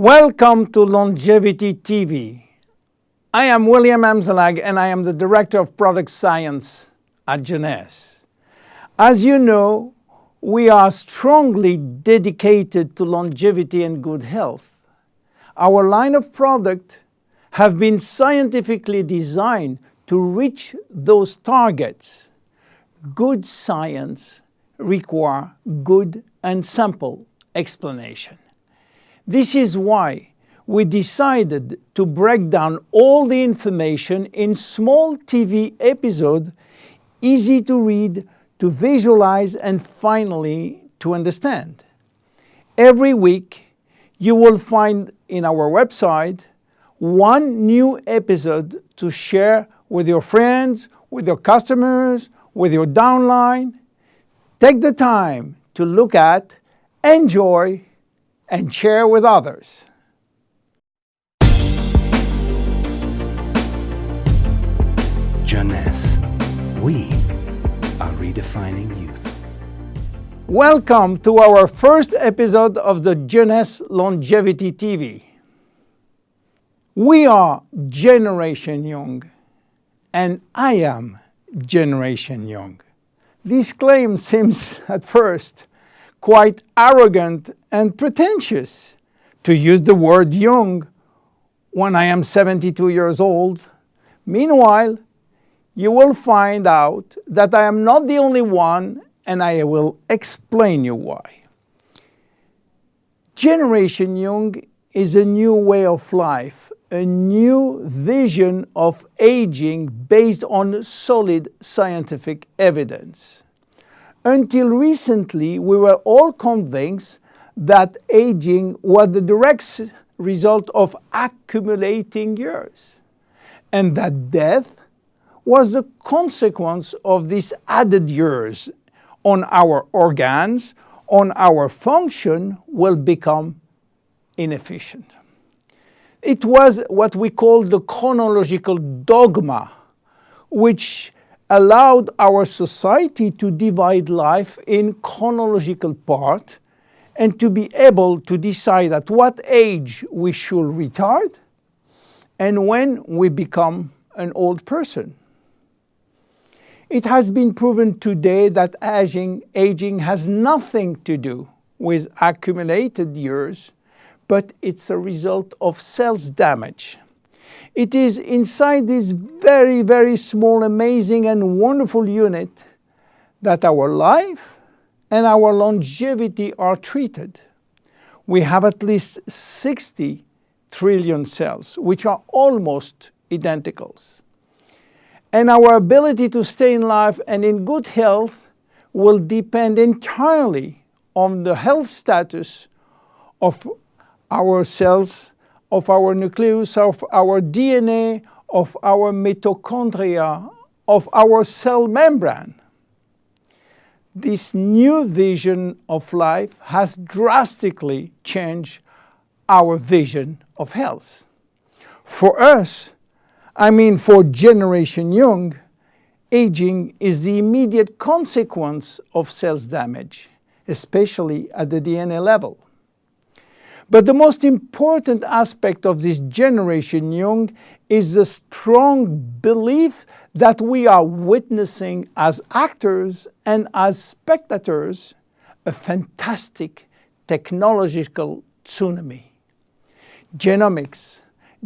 Welcome to Longevity TV. I am William Amzalag and I am the Director of Product Science at Jeunesse. As you know, we are strongly dedicated to longevity and good health. Our line of product have been scientifically designed to reach those targets. Good science require good and simple explanation. This is why we decided to break down all the information in small TV episodes, easy to read, to visualize, and finally to understand. Every week, you will find in our website one new episode to share with your friends, with your customers, with your downline. Take the time to look at, enjoy, and share with others. Jeunesse, we are redefining youth. Welcome to our first episode of the Jeunesse Longevity TV. We are Generation Young, and I am Generation Young. This claim seems at first quite arrogant and pretentious to use the word young when I am 72 years old. Meanwhile, you will find out that I am not the only one and I will explain you why. Generation Young is a new way of life, a new vision of aging based on solid scientific evidence. Until recently, we were all convinced that aging was the direct result of accumulating years, and that death was the consequence of these added years on our organs, on our function, will become inefficient. It was what we call the chronological dogma, which allowed our society to divide life in chronological part and to be able to decide at what age we should retire and when we become an old person. It has been proven today that aging, aging has nothing to do with accumulated years, but it's a result of cells damage. It is inside this very, very small, amazing and wonderful unit that our life and our longevity are treated. We have at least 60 trillion cells, which are almost identicals. And our ability to stay in life and in good health will depend entirely on the health status of our cells of our nucleus, of our DNA, of our mitochondria, of our cell membrane. This new vision of life has drastically changed our vision of health. For us, I mean for Generation Young, aging is the immediate consequence of cells damage, especially at the DNA level. But the most important aspect of this generation young is the strong belief that we are witnessing as actors and as spectators a fantastic technological tsunami. Genomics,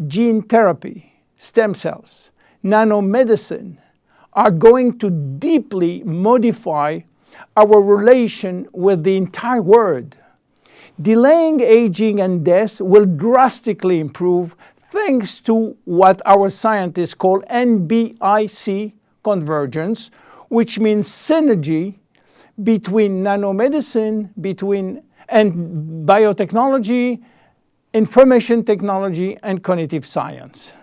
gene therapy, stem cells, nanomedicine are going to deeply modify our relation with the entire world delaying aging and death will drastically improve thanks to what our scientists call NBIC convergence, which means synergy between nanomedicine, between and biotechnology, information technology, and cognitive science.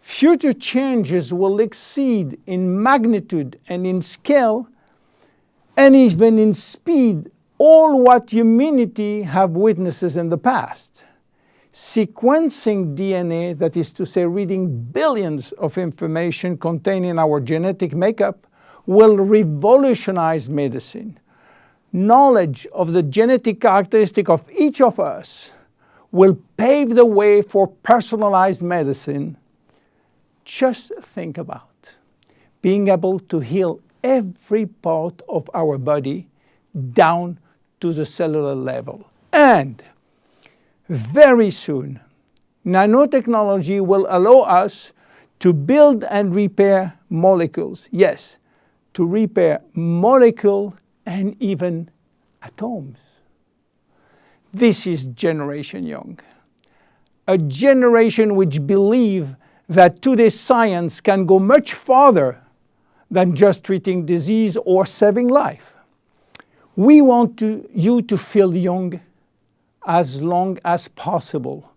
Future changes will exceed in magnitude and in scale and even in speed all what humanity have witnesses in the past. Sequencing DNA, that is to say reading billions of information contained in our genetic makeup, will revolutionize medicine. knowledge of the genetic characteristic of each of us will pave the way for personalized medicine. Just think about being able to heal every part of our body down to the cellular level. And very soon, nanotechnology will allow us to build and repair molecules. Yes, to repair molecule and even atoms. This is Generation Young, a generation which believe that today's science can go much farther than just treating disease or saving life. We want to, you to feel young as long as possible.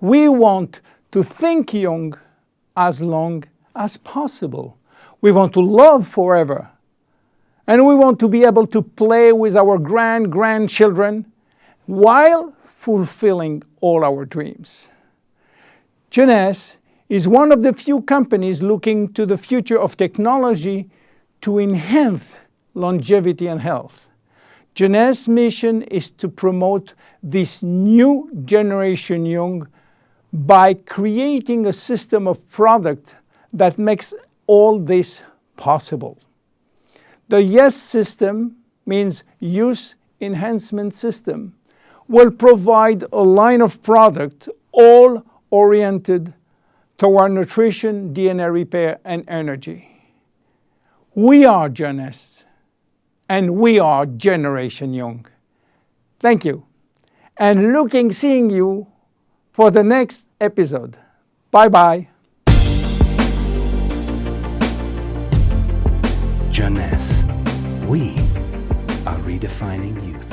We want to think young as long as possible. We want to love forever. And we want to be able to play with our grand grandchildren while fulfilling all our dreams. Jeunesse is one of the few companies looking to the future of technology to enhance longevity and health. Jeunesse's mission is to promote this new generation young by creating a system of product that makes all this possible. The YES system means Youth Enhancement System will provide a line of product all oriented toward nutrition, DNA repair, and energy. We are Jeunesse, and we are Generation Young. Thank you, and looking seeing you for the next episode. Bye-bye. Jeunesse. We are redefining youth.